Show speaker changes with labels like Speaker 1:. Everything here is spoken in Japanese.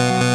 Speaker 1: you